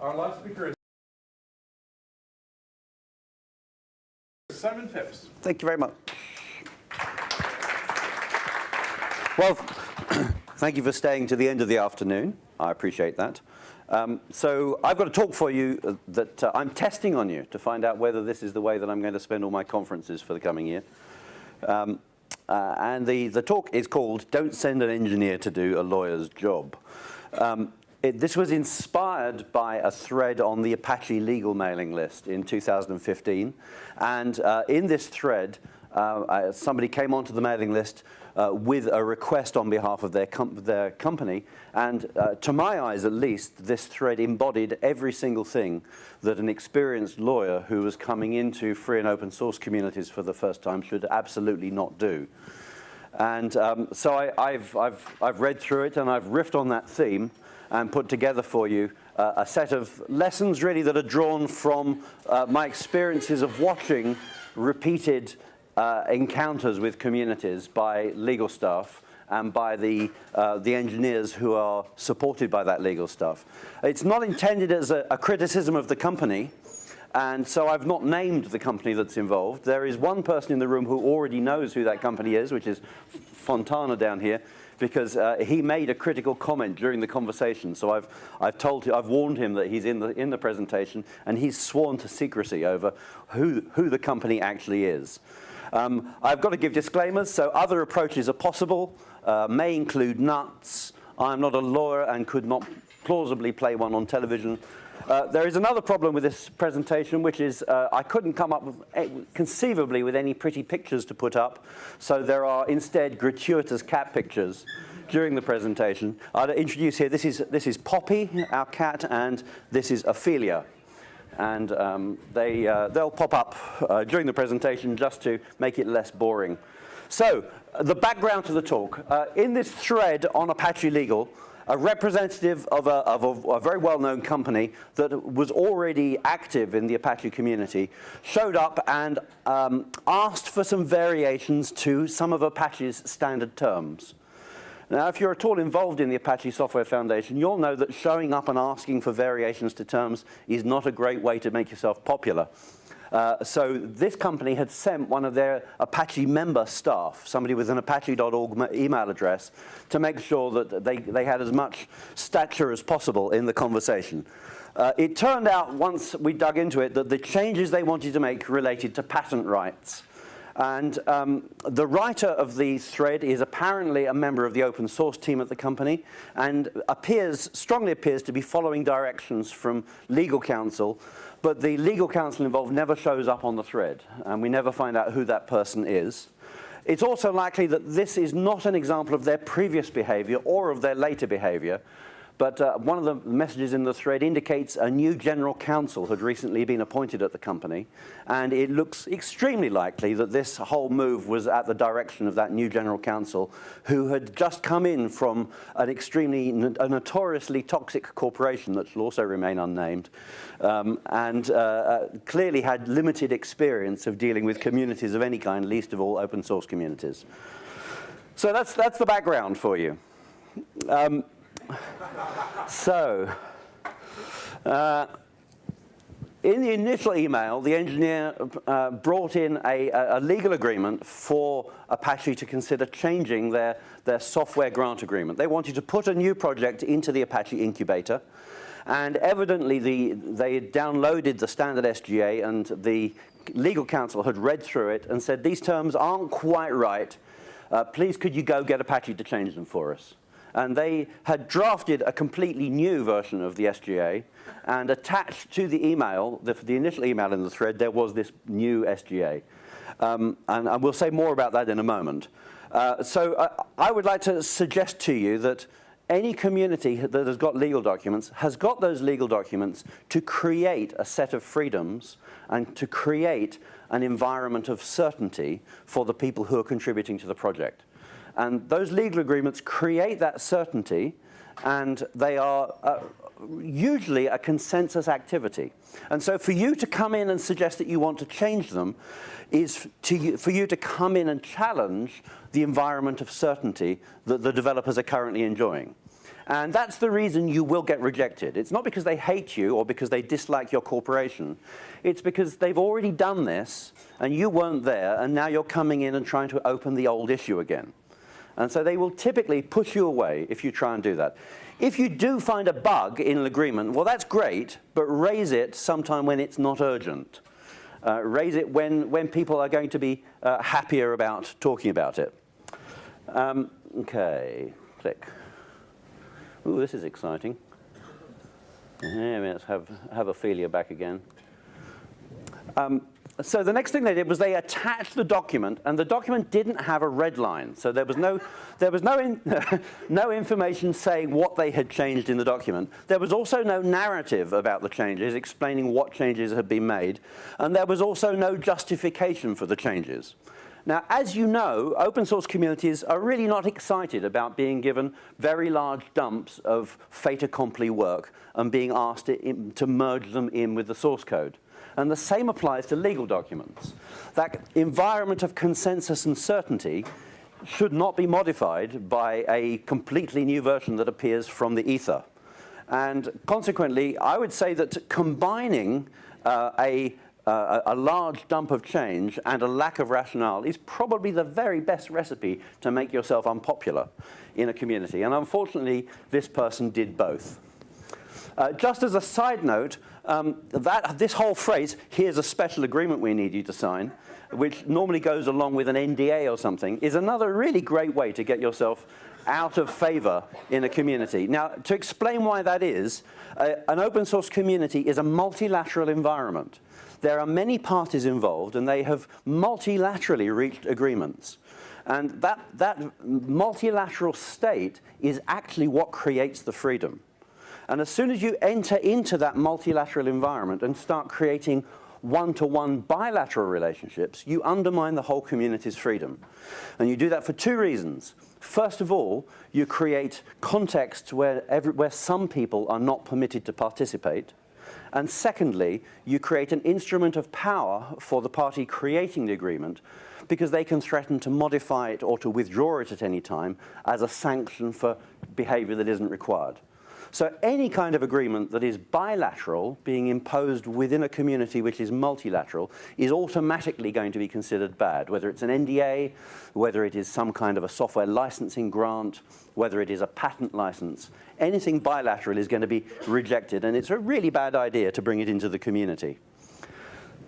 Our last speaker is Simon Phipps. Thank you very much. Well, thank you for staying to the end of the afternoon. I appreciate that. Um, so I've got a talk for you uh, that uh, I'm testing on you to find out whether this is the way that I'm going to spend all my conferences for the coming year. Um, uh, and the, the talk is called Don't Send an Engineer to Do a Lawyer's Job. Um, it, this was inspired by a thread on the Apache legal mailing list in 2015. And uh, in this thread, uh, somebody came onto the mailing list uh, with a request on behalf of their, com their company. And uh, to my eyes, at least, this thread embodied every single thing that an experienced lawyer who was coming into free and open source communities for the first time should absolutely not do. And um, so I, have I've, I've read through it and I've riffed on that theme and put together for you uh, a set of lessons really that are drawn from uh, my experiences of watching repeated uh, encounters with communities by legal staff and by the, uh, the engineers who are supported by that legal staff. It's not intended as a, a criticism of the company, and so I've not named the company that's involved. There is one person in the room who already knows who that company is, which is Fontana down here, because uh, he made a critical comment during the conversation. So I've, I've told him, I've warned him that he's in the, in the presentation, and he's sworn to secrecy over who, who the company actually is. Um, I've got to give disclaimers, so other approaches are possible, uh, may include nuts. I'm not a lawyer and could not plausibly play one on television. Uh, there is another problem with this presentation, which is uh, I couldn't come up with, uh, conceivably with any pretty pictures to put up, so there are instead gratuitous cat pictures during the presentation. I'll introduce here, this is, this is Poppy, our cat, and this is Ophelia and um, they, uh, they'll pop up uh, during the presentation just to make it less boring. So, the background to the talk. Uh, in this thread on Apache Legal, a representative of a, of a, a very well-known company that was already active in the Apache community showed up and um, asked for some variations to some of Apache's standard terms. Now, if you're at all involved in the Apache Software Foundation, you'll know that showing up and asking for variations to terms is not a great way to make yourself popular. Uh, so this company had sent one of their Apache member staff, somebody with an apache.org email address, to make sure that they, they had as much stature as possible in the conversation. Uh, it turned out, once we dug into it, that the changes they wanted to make related to patent rights. And um, the writer of the thread is apparently a member of the open source team at the company and appears, strongly appears to be following directions from legal counsel, but the legal counsel involved never shows up on the thread, and we never find out who that person is. It's also likely that this is not an example of their previous behavior or of their later behavior, but uh, one of the messages in the thread indicates a new general counsel had recently been appointed at the company. And it looks extremely likely that this whole move was at the direction of that new general counsel who had just come in from an extremely, a notoriously toxic corporation that shall also remain unnamed. Um, and uh, uh, clearly had limited experience of dealing with communities of any kind, least of all open source communities. So that's, that's the background for you. Um, so, uh, in the initial email, the engineer uh, brought in a, a, legal agreement for Apache to consider changing their, their software grant agreement. They wanted to put a new project into the Apache incubator, and evidently the, they had downloaded the standard SGA, and the legal counsel had read through it and said, these terms aren't quite right. Uh, please could you go get Apache to change them for us? And they had drafted a completely new version of the SGA, and attached to the email, the, the initial email in the thread, there was this new SGA. Um, and, and, we'll say more about that in a moment. Uh, so I would like to suggest to you that any community that has got legal documents has got those legal documents to create a set of freedoms and to create an environment of certainty for the people who are contributing to the project. And those legal agreements create that certainty and they are uh, usually a consensus activity. And so for you to come in and suggest that you want to change them is to, for you to come in and challenge the environment of certainty that the developers are currently enjoying. And that's the reason you will get rejected. It's not because they hate you or because they dislike your corporation. It's because they've already done this and you weren't there and now you're coming in and trying to open the old issue again. And so they will typically push you away if you try and do that. If you do find a bug in an agreement, well, that's great, but raise it sometime when it's not urgent. Uh, raise it when, when people are going to be uh, happier about talking about it. Um, okay, click. Ooh, this is exciting. Yeah, let's have, have Ophelia back again. Um, so the next thing they did was they attached the document, and the document didn't have a red line. So there was no, there was no, in, no information saying what they had changed in the document. There was also no narrative about the changes, explaining what changes had been made. And there was also no justification for the changes. Now, as you know, open source communities are really not excited about being given very large dumps of fait accompli work and being asked to, to merge them in with the source code. And the same applies to legal documents. That environment of consensus and certainty should not be modified by a completely new version that appears from the ether. And consequently, I would say that combining uh, a, uh, a large dump of change and a lack of rationale is probably the very best recipe to make yourself unpopular in a community. And unfortunately, this person did both. Uh, just as a side note, um, that, this whole phrase, here's a special agreement we need you to sign, which normally goes along with an NDA or something, is another really great way to get yourself out of favor in a community. Now, to explain why that is, uh, an open source community is a multilateral environment. There are many parties involved and they have multilaterally reached agreements. And that, that multilateral state is actually what creates the freedom. And as soon as you enter into that multilateral environment and start creating one-to-one -one bilateral relationships, you undermine the whole community's freedom. And you do that for two reasons. First of all, you create contexts where, every, where some people are not permitted to participate. And secondly, you create an instrument of power for the party creating the agreement because they can threaten to modify it or to withdraw it at any time as a sanction for behavior that isn't required. So any kind of agreement that is bilateral, being imposed within a community which is multilateral, is automatically going to be considered bad, whether it's an NDA, whether it is some kind of a software licensing grant, whether it is a patent license. Anything bilateral is going to be rejected, and it's a really bad idea to bring it into the community.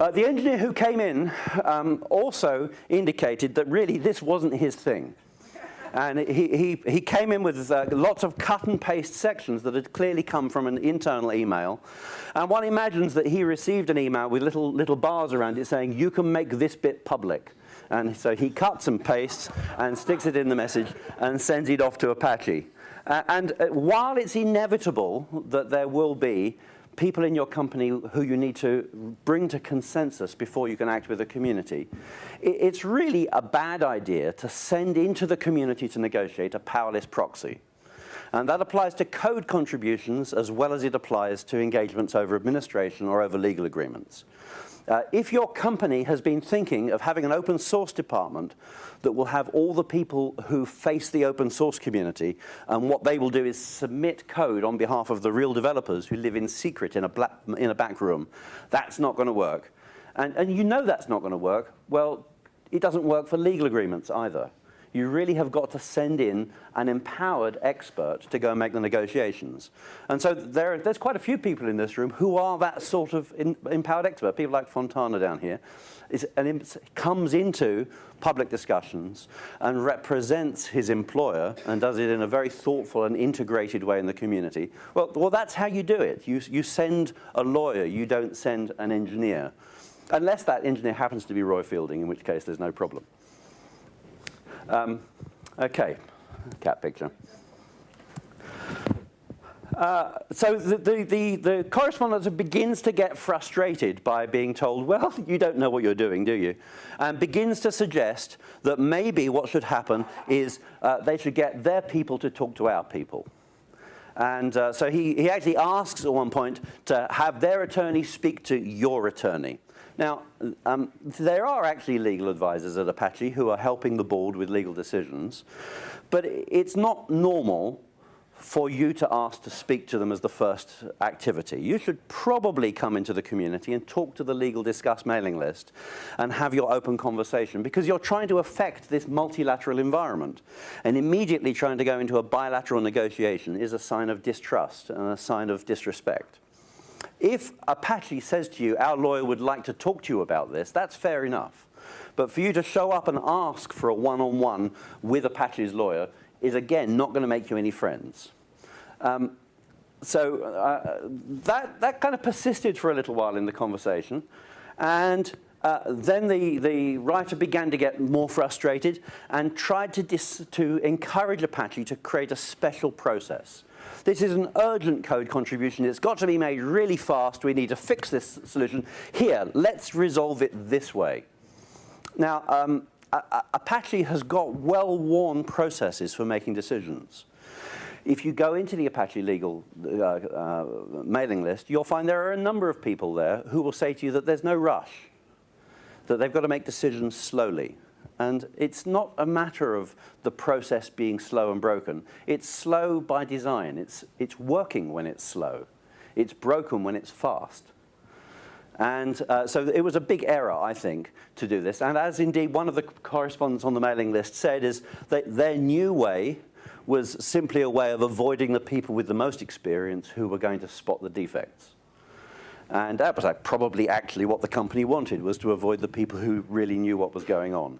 Uh, the engineer who came in um, also indicated that really this wasn't his thing. And he, he, he came in with uh, lots of cut and paste sections that had clearly come from an internal email. And one imagines that he received an email with little, little bars around it saying, you can make this bit public. And so he cuts and pastes and sticks it in the message and sends it off to Apache. Uh, and uh, while it's inevitable that there will be people in your company who you need to bring to consensus before you can act with the community. It's really a bad idea to send into the community to negotiate a powerless proxy. And that applies to code contributions as well as it applies to engagements over administration or over legal agreements. Uh, if your company has been thinking of having an open source department that will have all the people who face the open source community, and what they will do is submit code on behalf of the real developers who live in secret in a, black, in a back room, that's not going to work. And, and you know that's not going to work. Well, it doesn't work for legal agreements either you really have got to send in an empowered expert to go and make the negotiations. And so there, there's quite a few people in this room who are that sort of in, empowered expert. People like Fontana down here is, and comes into public discussions and represents his employer and does it in a very thoughtful and integrated way in the community. Well, well that's how you do it. You, you send a lawyer, you don't send an engineer. Unless that engineer happens to be Roy Fielding, in which case there's no problem. Um, okay, cat picture. Uh, so the, the, the, the, correspondent begins to get frustrated by being told, well, you don't know what you're doing, do you? And begins to suggest that maybe what should happen is uh, they should get their people to talk to our people. And uh, so he, he actually asks at one point to have their attorney speak to your attorney. Now, um, there are actually legal advisors at Apache who are helping the board with legal decisions, but it's not normal for you to ask to speak to them as the first activity. You should probably come into the community and talk to the Legal Discuss mailing list and have your open conversation because you're trying to affect this multilateral environment. And immediately trying to go into a bilateral negotiation is a sign of distrust and a sign of disrespect. If Apache says to you, our lawyer would like to talk to you about this, that's fair enough. But for you to show up and ask for a one-on-one -on -one with Apache's lawyer is again not going to make you any friends. Um, so uh, that, that kind of persisted for a little while in the conversation. And uh, then the, the writer began to get more frustrated and tried to, to encourage Apache to create a special process. This is an urgent code contribution. It's got to be made really fast. We need to fix this solution. Here, let's resolve it this way. Now, um, Apache has got well-worn processes for making decisions. If you go into the Apache legal uh, uh, mailing list, you'll find there are a number of people there who will say to you that there's no rush, that they've got to make decisions slowly. And it's not a matter of the process being slow and broken. It's slow by design. It's, it's working when it's slow. It's broken when it's fast. And uh, so it was a big error, I think, to do this. And as indeed one of the correspondents on the mailing list said, is that their new way was simply a way of avoiding the people with the most experience who were going to spot the defects. And that was like, probably actually what the company wanted, was to avoid the people who really knew what was going on.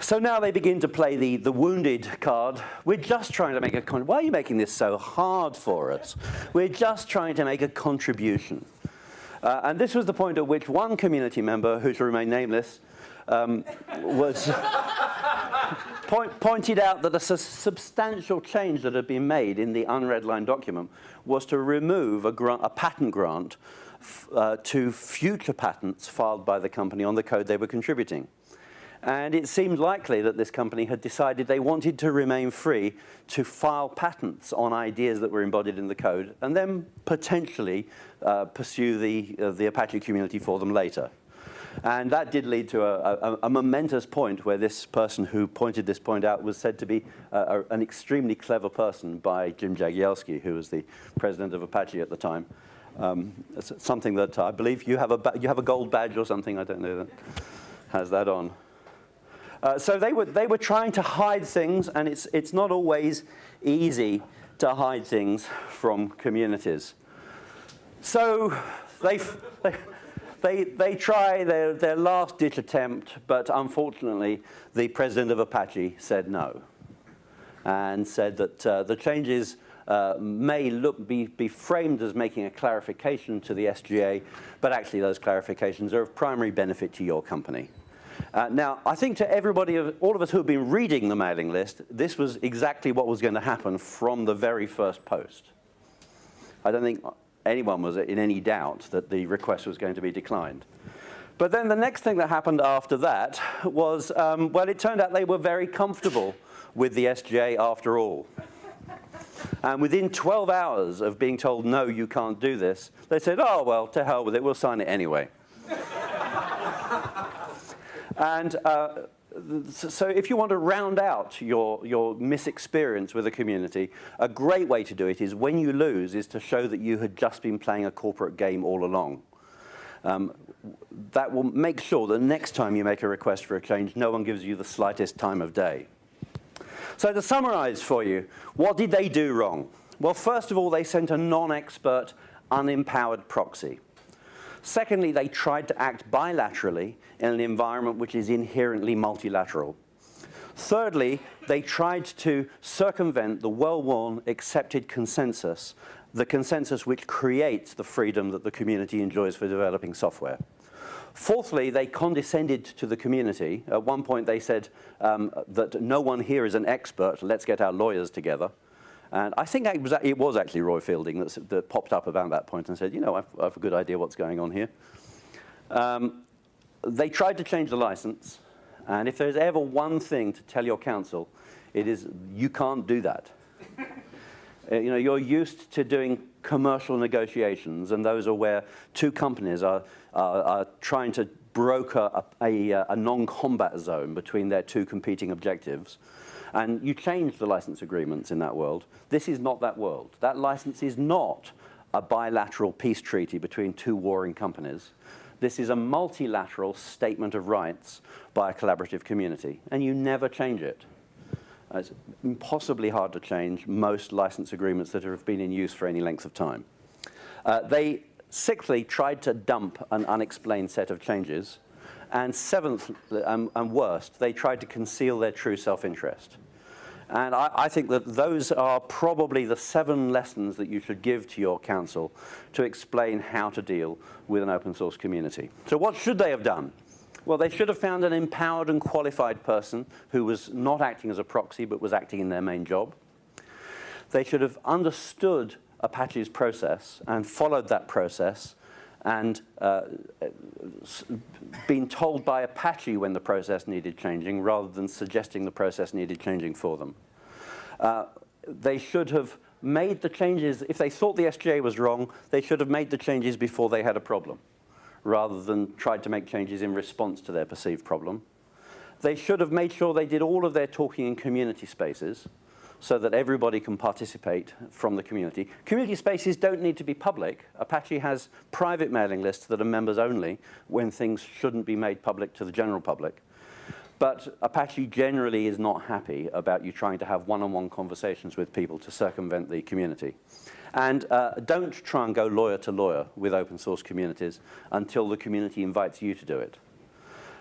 So now they begin to play the, the wounded card. We're just trying to make a, con why are you making this so hard for us? We're just trying to make a contribution. Uh, and this was the point at which one community member, who shall remain nameless, um, was point, pointed out that a su substantial change that had been made in the unredlined document was to remove a, a patent grant uh, to future patents filed by the company on the code they were contributing. And it seemed likely that this company had decided they wanted to remain free to file patents on ideas that were embodied in the code and then potentially uh, pursue the, uh, the Apache community for them later. And that did lead to a, a, a, momentous point where this person who pointed this point out was said to be uh, an extremely clever person by Jim Jagielski, who was the president of Apache at the time. Um, something that I believe you have, a you have a gold badge or something, I don't know, that has that on. Uh, so they were, they were trying to hide things, and it's, it's not always easy to hide things from communities. So they, they, they, try their, their last ditch attempt, but unfortunately, the president of Apache said no and said that uh, the changes uh, may look, be, be framed as making a clarification to the SGA, but actually those clarifications are of primary benefit to your company. Uh, now, I think to everybody, all of us who have been reading the mailing list, this was exactly what was going to happen from the very first post. I don't think anyone was in any doubt that the request was going to be declined. But then the next thing that happened after that was, um, well, it turned out they were very comfortable with the SGA after all. And within 12 hours of being told, no, you can't do this, they said, oh, well, to hell with it, we'll sign it anyway. And uh, so if you want to round out your, your misexperience with a community, a great way to do it is when you lose is to show that you had just been playing a corporate game all along. Um, that will make sure that next time you make a request for a change, no one gives you the slightest time of day. So to summarize for you, what did they do wrong? Well, first of all, they sent a non-expert, unempowered proxy. Secondly, they tried to act bilaterally in an environment which is inherently multilateral. Thirdly, they tried to circumvent the well-worn accepted consensus, the consensus which creates the freedom that the community enjoys for developing software. Fourthly, they condescended to the community. At one point they said um, that no one here is an expert, let's get our lawyers together. And I think it was, it was actually Roy Fielding that, that, popped up about that point and said, you know, I've, I have a good idea what's going on here. Um, they tried to change the license, and if there's ever one thing to tell your counsel, it is you can't do that. uh, you know, you're used to doing commercial negotiations, and those are where two companies are, are, are trying to broker a, a, a non-combat zone between their two competing objectives. And you change the license agreements in that world. This is not that world. That license is not a bilateral peace treaty between two warring companies. This is a multilateral statement of rights by a collaborative community, and you never change it. It's impossibly hard to change most license agreements that have been in use for any length of time. Uh, they, sixthly, tried to dump an unexplained set of changes. And seventh, um, and worst, they tried to conceal their true self-interest. And I, I think that those are probably the seven lessons that you should give to your counsel to explain how to deal with an open source community. So what should they have done? Well, they should have found an empowered and qualified person who was not acting as a proxy but was acting in their main job. They should have understood Apache's process and followed that process and uh, been told by Apache when the process needed changing rather than suggesting the process needed changing for them. Uh, they should have made the changes, if they thought the SGA was wrong, they should have made the changes before they had a problem, rather than tried to make changes in response to their perceived problem. They should have made sure they did all of their talking in community spaces so that everybody can participate from the community. Community spaces don't need to be public. Apache has private mailing lists that are members only when things shouldn't be made public to the general public. But Apache generally is not happy about you trying to have one-on-one conversations with people to circumvent the community. And uh, don't try and go lawyer to lawyer with open source communities until the community invites you to do it.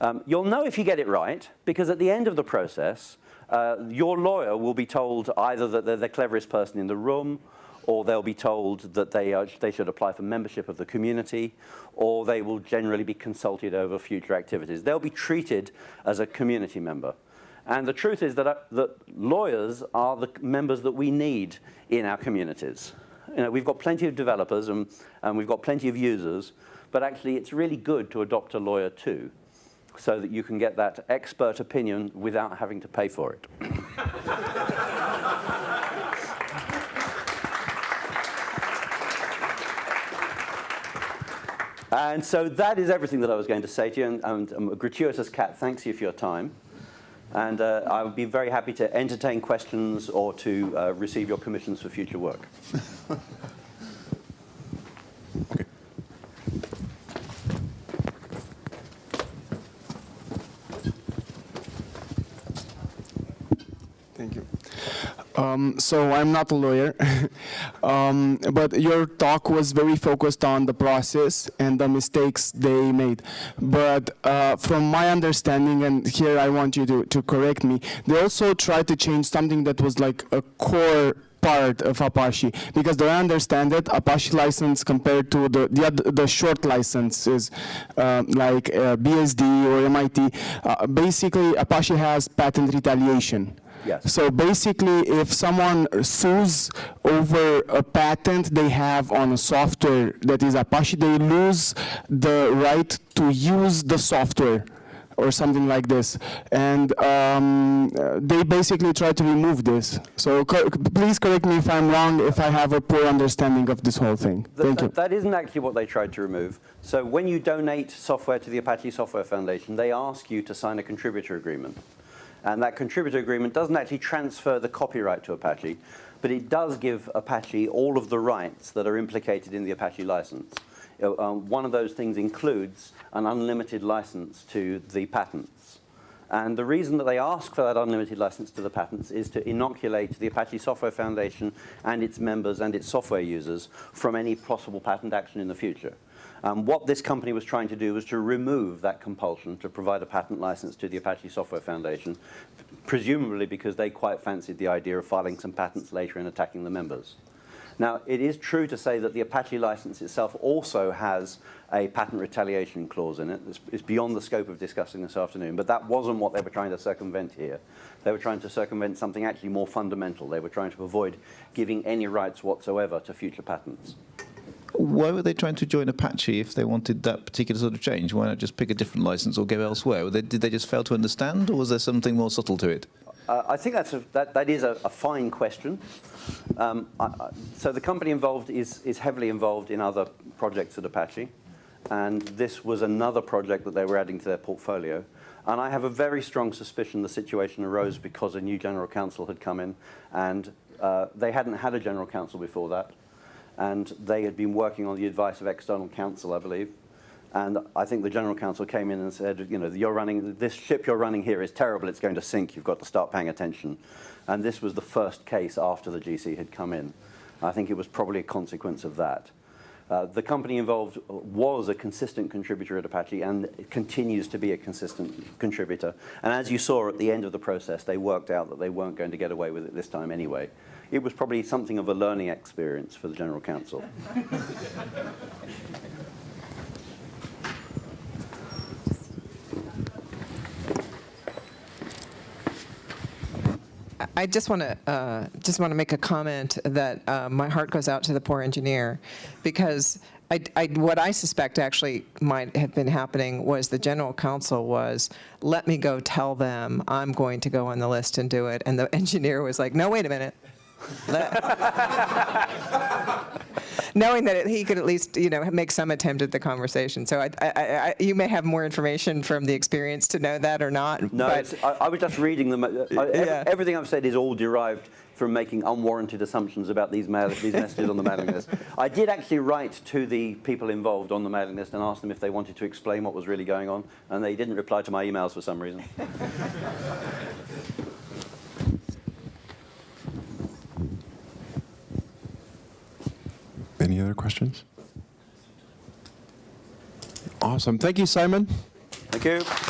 Um, you'll know if you get it right, because at the end of the process, uh, your lawyer will be told either that they're the cleverest person in the room, or they'll be told that they, are, they should apply for membership of the community, or they will generally be consulted over future activities. They'll be treated as a community member. And the truth is that, uh, that lawyers are the members that we need in our communities. You know, we've got plenty of developers and, and we've got plenty of users, but actually it's really good to adopt a lawyer too, so that you can get that expert opinion without having to pay for it. And so that is everything that I was going to say to you. And, and um, a gratuitous cat thanks you for your time. And uh, I would be very happy to entertain questions or to uh, receive your commissions for future work. Um, so I'm not a lawyer, um, but your talk was very focused on the process and the mistakes they made. But uh, from my understanding, and here I want you to, to correct me, they also tried to change something that was like a core part of Apache because the way I understand it, Apache license compared to the the, the short licenses um, like uh, BSD or MIT, uh, basically Apache has patent retaliation. Yes. So basically, if someone sues over a patent they have on a software that is Apache, they lose the right to use the software or something like this. And um, they basically try to remove this. So co- please correct me if I'm wrong, if I have a poor understanding of this whole thing. Th- Thank th- you. That isn't actually what they tried to remove. So when you donate software to the Apache Software Foundation, they ask you to sign a contributor agreement. And that contributor agreement doesn't actually transfer the copyright to Apache, but it does give Apache all of the rights that are implicated in the Apache license. Uh, um, one of those things includes an unlimited license to the patents. And the reason that they ask for that unlimited license to the patents is to inoculate the Apache Software Foundation and its members and its software users from any possible patent action in the future. Um, what this company was trying to do was to remove that compulsion to provide a patent license to the Apache Software Foundation, presumably because they quite fancied the idea of filing some patents later and attacking the members. Now, it is true to say that the Apache license itself also has a patent retaliation clause in it. It's, it's beyond the scope of discussing this afternoon, but that wasn't what they were trying to circumvent here. They were trying to circumvent something actually more fundamental. They were trying to avoid giving any rights whatsoever to future patents. Why were they trying to join Apache if they wanted that particular sort of change? Why not just pick a different license or go elsewhere? They, did they just fail to understand, or was there something more subtle to it? Uh, I think that's a, that, that is a, a fine question. Um, I, I, so the company involved is, is heavily involved in other projects at Apache. and this was another project that they were adding to their portfolio. And I have a very strong suspicion the situation arose because a new general counsel had come in, and uh, they hadn't had a general counsel before that, and they had been working on the advice of external counsel, I believe. And I think the general counsel came in and said, you know, you're running, this ship you're running here is terrible, it's going to sink, you've got to start paying attention. And this was the first case after the GC had come in. I think it was probably a consequence of that. Uh, the company involved was a consistent contributor at Apache and continues to be a consistent contributor. And as you saw at the end of the process, they worked out that they weren't going to get away with it this time anyway. It was probably something of a learning experience for the general counsel. I just want to uh, just want to make a comment that uh, my heart goes out to the poor engineer, because I, I, what I suspect actually might have been happening was the general counsel was, let me go tell them I'm going to go on the list and do it, and the engineer was like, no, wait a minute. Knowing that it, he could at least, you know, make some attempt at the conversation. So I, I, I, you may have more information from the experience to know that or not. No, but I, I was just reading them. Yeah. Everything I've said is all derived from making unwarranted assumptions about these, mail, these messages on the mailing list. I did actually write to the people involved on the mailing list and ask them if they wanted to explain what was really going on, and they didn't reply to my emails for some reason. other questions? Awesome. Thank you, Simon. Thank you.